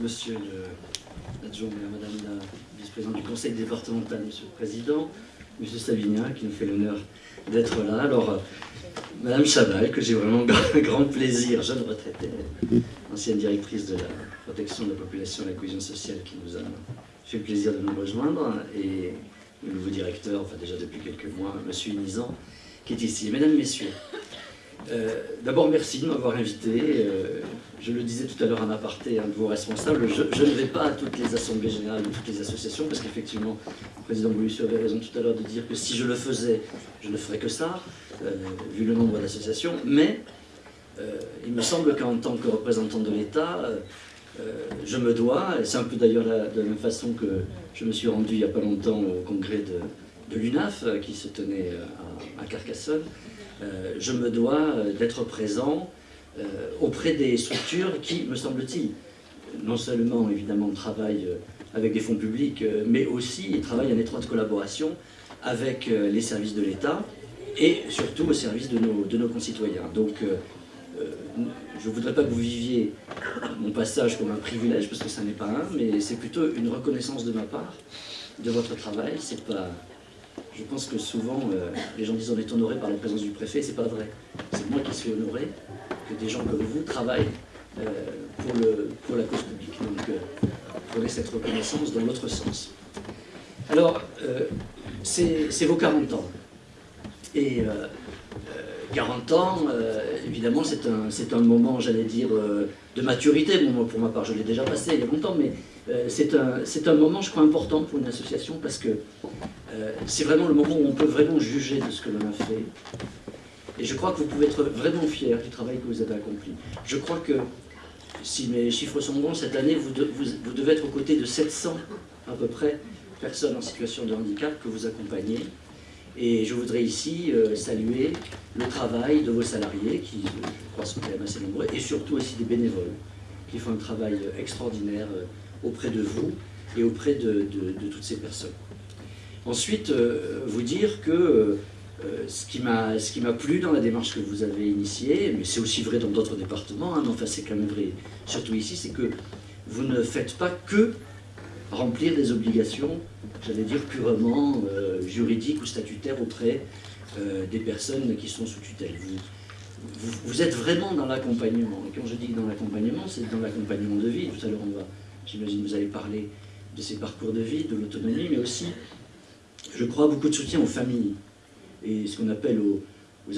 monsieur l'adjoint madame la vice-présidente du conseil départemental, monsieur le président, monsieur Savignin, qui nous fait l'honneur d'être là. Alors, euh, madame Chabal, que j'ai vraiment grand plaisir, jeune retraitée, ancienne directrice de la protection de la population et de la cohésion sociale, qui nous a fait le plaisir de nous rejoindre, et le nouveau directeur, enfin déjà depuis quelques mois, monsieur Inizan, qui est ici. Mesdames, Messieurs, euh, d'abord, merci de m'avoir invité. Euh, je le disais tout à l'heure en aparté, un de vos responsables, je, ne vais pas à toutes les assemblées générales de toutes les associations, parce qu'effectivement, le président Boulussu avait raison tout à l'heure de dire que si je le faisais, je ne ferais que ça, euh, vu le nombre d'associations, mais il me semble qu'en tant que représentant de l'État, je me dois, et c'est un peu d'ailleurs de la même façon que je me suis rendu il n'y a pas longtemps au congrès de, l'UNAF, qui se tenait à Carcassonne, euh, je me dois euh, d'être présent euh, auprès des structures qui, me semble-t-il, non seulement évidemment travaillent avec des fonds publics, mais aussi travaillent en étroite collaboration avec les services de l'État et surtout au service de nos, de nos concitoyens. Donc, je ne voudrais pas que vous viviez mon passage comme un privilège, parce que ça n'est pas un, mais c'est plutôt une reconnaissance de ma part de votre travail. Pas je pense que souvent, euh, les gens disent on est honoré par la présence du préfet, c'est pas vrai. C'est moi qui suis honoré que des gens comme vous travaillent euh, pour, la cause publique. Donc, euh, prenez cette reconnaissance dans l'autre sens. Alors, c'est vos 40 ans. Et 40 ans, évidemment, c'est un, moment, j'allais dire, de maturité. Pour ma part, je l'ai déjà passé il y a longtemps, mais c'est un, moment, je crois, important pour une association parce que euh, c'est vraiment le moment où on peut vraiment juger de ce que l'on a fait. Et je crois que vous pouvez être vraiment fiers du travail que vous avez accompli. Je crois que, si mes chiffres sont bons, cette année, vous, devez être aux côtés de 700, à peu près, personnes en situation de handicap que vous accompagnez. Et je voudrais ici euh, saluer le travail de vos salariés, qui, je crois, sont quand même assez nombreux, et surtout aussi des bénévoles, qui font un travail extraordinaire euh, auprès de vous et auprès de toutes ces personnes. Ensuite, euh, vous dire que euh, ce qui m'a plu dans la démarche que vous avez initiée, mais c'est aussi vrai dans d'autres départements, hein, mais enfin c'est quand même vrai, surtout ici, c'est que vous ne faites pas que remplir des obligations, j'allais dire purement euh, juridiques ou statutaires auprès des personnes qui sont sous tutelle. Vous, vous, êtes vraiment dans l'accompagnement. Et quand je dis dans l'accompagnement, c'est dans l'accompagnement de vie. Tout à l'heure, on va, j'imagine, vous allez parler de ces parcours de vie, de l'autonomie, mais aussi je crois, beaucoup de soutien aux familles et ce qu'on appelle aux,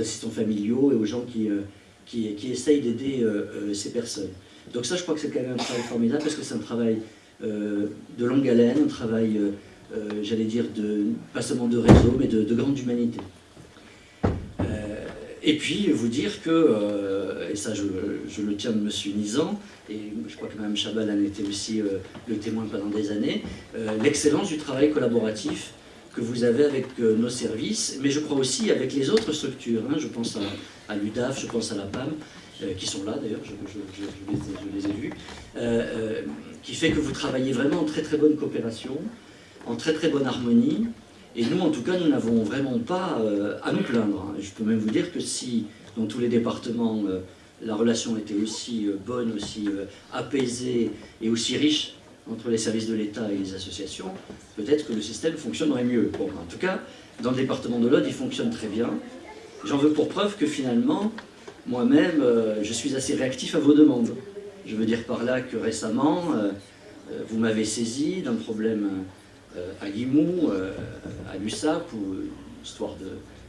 assistants familiaux et aux gens qui, euh, qui, essayent d'aider euh, euh, ces personnes. Donc ça, je crois que c'est quand même un travail formidable parce que c'est un travail de longue haleine, un travail, j'allais dire, pas seulement de réseau, mais de, grande humanité. et puis, vous dire que, et ça je, le tiens de M. Nizan, et je crois que Mme Chabal en était aussi le témoin pendant des années, l'excellence du travail collaboratif que vous avez avec euh, nos services, mais je crois aussi avec les autres structures. Hein. je pense à, l'UDAF, je pense à la PAM, euh, qui sont là d'ailleurs, je, les, ai vus, euh, qui fait que vous travaillez vraiment en très très bonne coopération, en très très bonne harmonie, et nous en tout cas nous n'avons vraiment pas à nous plaindre. Hein. Je peux même vous dire que si dans tous les départements la relation était aussi bonne, aussi apaisée et aussi riche entre les services de l'État et les associations, peut-être que le système fonctionnerait mieux. Bon, en tout cas, dans le département de l'Aude, il fonctionne très bien. J'en veux pour preuve que finalement, moi-même, euh, je suis assez réactif à vos demandes. Je veux dire par là que récemment, euh, euh, vous m'avez saisi d'un problème à Limoux, à l'USAP, ou histoire de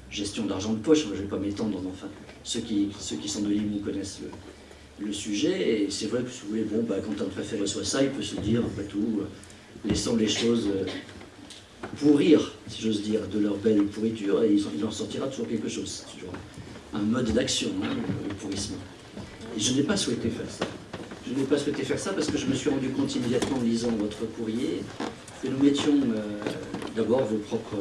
gestion d'argent de poche, je ne vais pas m'étendre, enfin, ceux qui, ceux qui sont de Limoux connaissent le, le sujet, et c'est vrai que si vous voulez, bon, bah, quand un préfet reçoit ça, il peut se dire, après tout, euh, laissant les choses euh, pourrir, si j'ose dire, de leur belle pourriture, et il en sortira toujours quelque chose. C'est toujours un mode d'action, hein, le pourrissement. Et je n'ai pas souhaité faire ça. Je n'ai pas souhaité faire ça parce que je me suis rendu compte immédiatement en lisant votre courrier que nous mettions euh, d'abord vos propres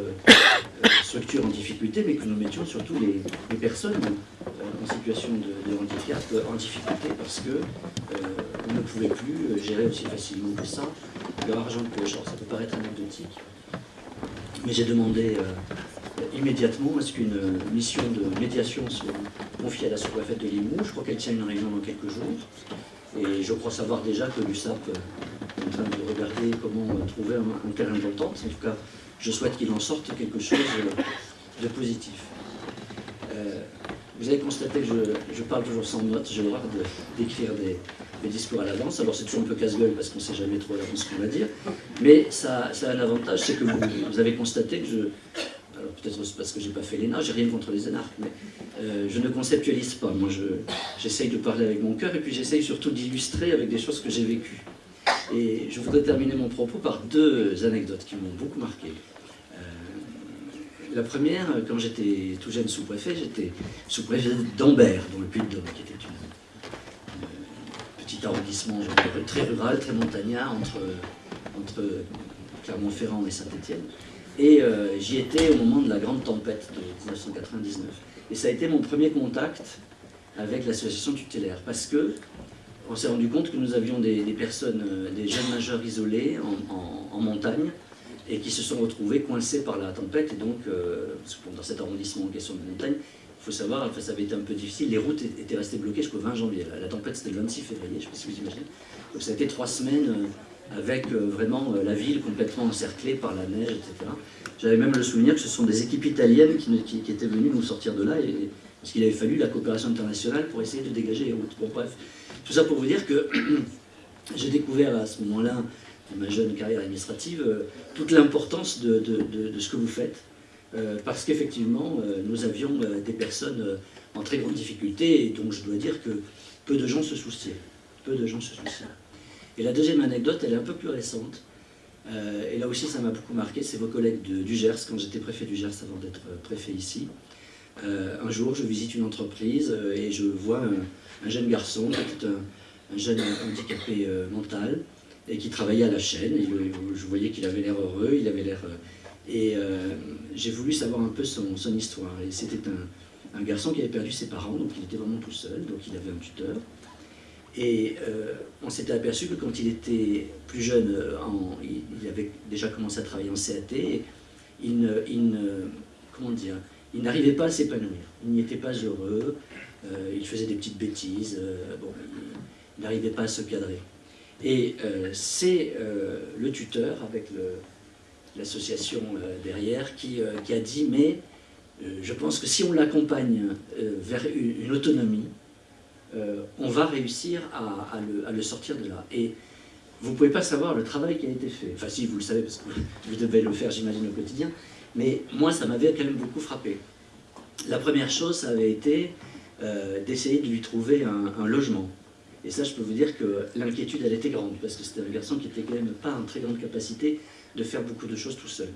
structures en difficulté, mais que nous mettions surtout les, personnes euh, situation de, handicap en difficulté parce que euh, ne pouvaient plus gérer aussi facilement que ça leur argent de poche. ça peut paraître anecdotique, mais j'ai demandé euh, immédiatement à ce qu'une mission de médiation soit confiée à la sous-préfète de Limoux. Je crois qu'elle tient une réunion dans quelques jours. Et je crois savoir déjà que l'USAP est en train de regarder comment trouver un, terrain d'entente. En tout cas, je souhaite qu'il en sorte quelque chose de positif. Vous avez constaté que je, parle toujours sans notes, j'ai l'horreur d'écrire des, discours à l'avance. Alors c'est toujours un peu casse-gueule parce qu'on ne sait jamais trop à l'avance ce qu'on va dire. Mais ça, a un avantage, c'est que vous, avez constaté que je... Alors peut-être parce que je n'ai pas fait l'ENA, j'ai rien contre les énarques, mais euh, je ne conceptualise pas. Moi, j'essaye de parler avec mon cœur et puis j'essaye surtout d'illustrer avec des choses que j'ai vécues. Et je voudrais terminer mon propos par deux anecdotes qui m'ont beaucoup marqué. Euh, la première, quand j'étais tout jeune sous-préfet, j'étais sous-préfet d'Ambert, dans le Puy-de-Dôme, qui était une petit arrondissement très rural, très montagnard, entre, entre Clermont-Ferrand et Saint-Étienne. Et euh, j'y étais au moment de la grande tempête de 1999. Et ça a été mon premier contact avec l'association tutélaire, parce que on s'est rendu compte que nous avions des, personnes, euh, des jeunes majeurs isolés en, montagne, et qui se sont retrouvés coincés par la tempête, et donc, euh, dans cet arrondissement en question de montagne, faut savoir, ça avait été un peu difficile, les routes étaient restées bloquées jusqu'au 20 janvier. La, tempête, c'était le 26 février, je ne sais pas si vous imaginez. Donc ça a été trois semaines euh, avec euh, vraiment la ville complètement encerclée par la neige, etc. J'avais même le souvenir que ce sont des équipes italiennes qui, étaient venues nous sortir de là, et, parce qu'il avait fallu la coopération internationale pour essayer de dégager les routes. Bon, bref, tout ça pour vous dire que j'ai découvert à ce moment-là, ma jeune carrière administrative, toute l'importance de, ce que vous faites, euh, parce qu'effectivement, euh, nous avions euh, des personnes en très grande difficulté, et donc je dois dire que peu de gens se souciaient. Peu de gens se souciaient. Et la deuxième anecdote, elle est un peu plus récente, et là aussi ça m'a beaucoup marqué, c'est vos collègues du Gers, quand j'étais préfet du Gers avant d'être préfet ici. un jour, je visite une entreprise et je vois un, jeune garçon, un, un, jeune handicapé mental, et qui travaillait à la chaîne, je voyais qu'il avait l'air heureux, il avait l'air et euh, j'ai voulu savoir un peu son, histoire. Et c'était un, garçon qui avait perdu ses parents, donc il était vraiment tout seul, donc il avait un tuteur. Et euh, on s'était aperçu que quand il était plus jeune, euh, il, avait déjà commencé à travailler en CAT, et il ne, comment dire, il n'arrivait pas à s'épanouir. Il n'y était pas heureux, il faisait des petites bêtises, bon, il n'arrivait pas à se cadrer. Et c'est le tuteur, avec l'association euh, derrière, qui, euh, a dit, mais euh, je pense que si on l'accompagne vers une, autonomie, on va réussir à, le, sortir de là. Et vous ne pouvez pas savoir le travail qui a été fait. Enfin si, vous le savez, parce que vous devez le faire, j'imagine, au quotidien. Mais moi, ça m'avait quand même beaucoup frappé. La première chose, ça avait été d'essayer de lui trouver un, logement. Et ça, je peux vous dire que l'inquiétude, elle était grande, parce que c'était un garçon qui était quand même pas en très grande capacité de faire beaucoup de choses tout seul.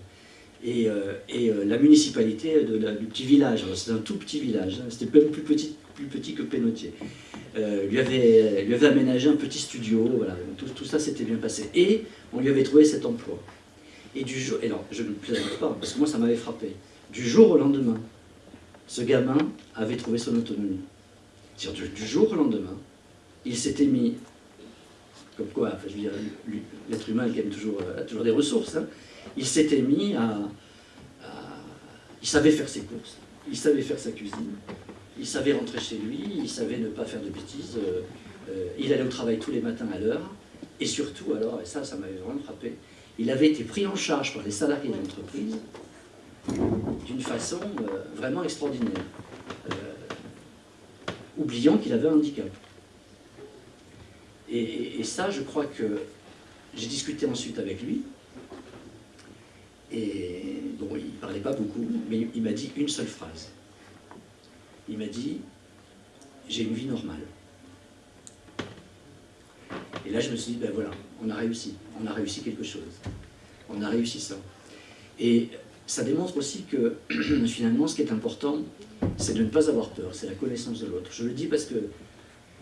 Et, euh, euh, la municipalité du petit village, c'est un tout petit village, hein, c'était même plus petit, plus petit que Pénautier, euh, lui, avait, lui avait aménagé un petit studio, voilà, tout, ça s'était bien passé. Et on lui avait trouvé cet emploi. Et du jour, je ne plaisante pas, parce que moi ça m'avait frappé. Du jour au lendemain, ce gamin avait trouvé son autonomie. Du, du jour au lendemain, il s'était mis comme quoi, je l'être humain qui aime toujours, a toujours des ressources, hein. il s'était mis à, Il savait faire ses courses, il savait faire sa cuisine, il savait rentrer chez lui, il savait ne pas faire de bêtises, euh, euh, il allait au travail tous les matins à l'heure, et surtout, alors, et ça, ça m'avait vraiment frappé, il avait été pris en charge par les salariés de l'entreprise d'une façon euh, vraiment extraordinaire, oubliant qu'il avait un handicap. Et, ça, je crois que j'ai discuté ensuite avec lui, et bon, il ne parlait pas beaucoup, mais il m'a dit une seule phrase. Il m'a dit, j'ai une vie normale. Et là, je me suis dit, ben voilà, on a réussi, on a réussi quelque chose. On a réussi ça. Et ça démontre aussi que, finalement, ce qui est important, c'est de ne pas avoir peur, c'est la connaissance de l'autre. Je le dis parce que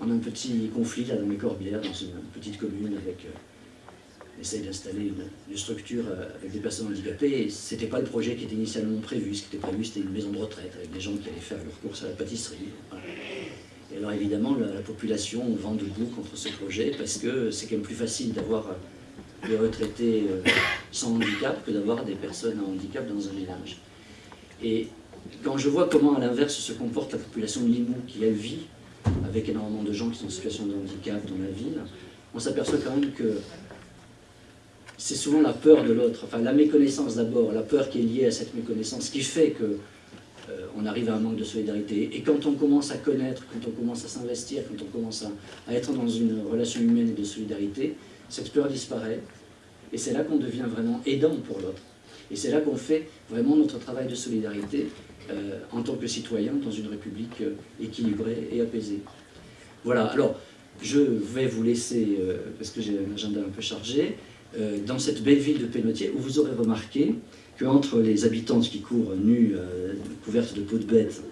a un petit conflit là dans les Corbières, dans une petite commune, avec euh, essaye d'installer une, structure euh, avec des personnes handicapées, ce n'était pas le projet qui était initialement prévu. Ce qui était prévu, c'était une maison de retraite, avec des gens qui allaient faire leurs courses à la pâtisserie. Et alors évidemment, la, population vend debout contre ce projet, parce que c'est quand même plus facile d'avoir euh, des retraités sans handicap que d'avoir des personnes en handicap dans un village. Et quand je vois comment, à l'inverse, se comporte la population de Limoux, qui, elle, vit avec énormément de gens qui sont en situation de handicap dans la ville, on s'aperçoit quand même que c'est souvent la peur de l'autre, enfin la méconnaissance d'abord, la peur qui est liée à cette méconnaissance qui fait que euh, arrive à un manque de solidarité. Et quand on commence à connaître, quand on commence à s'investir, quand on commence à, être dans une relation humaine et de solidarité, cette peur disparaît. Et c'est là qu'on devient vraiment aidant pour l'autre. Et c'est là qu'on fait vraiment notre travail de solidarité euh, en tant que citoyen dans une république euh, équilibrée et apaisée. Voilà, alors je vais vous laisser, parce que j'ai un agenda un peu chargé, dans cette belle ville de Pénotier, où vous aurez remarqué qu'entre les habitantes qui courent nues, euh, couvertes de peau de bête,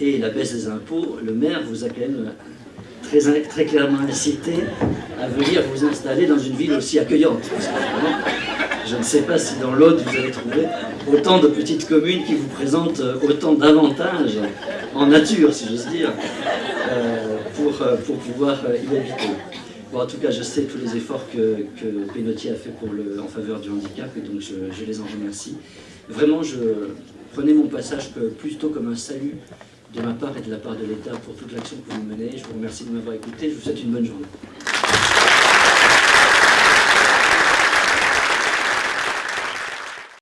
et la baisse des impôts, le maire vous a quand même très, clairement incité à venir vous installer dans une ville aussi accueillante. je ne sais pas si dans l'Aude vous allez trouver autant de petites communes qui vous présentent euh, autant d'avantages en nature, si j'ose dire, euh, pour, pour pouvoir y habiter. Bon, en tout cas, je sais tous les efforts que, que a fait pour le, en faveur du handicap et donc je, les en remercie. Vraiment, je prenais mon passage plutôt comme un salut de ma part et de la part de l'État pour toute l'action que vous menez. Je vous remercie de m'avoir écouté. Je vous souhaite une bonne journée.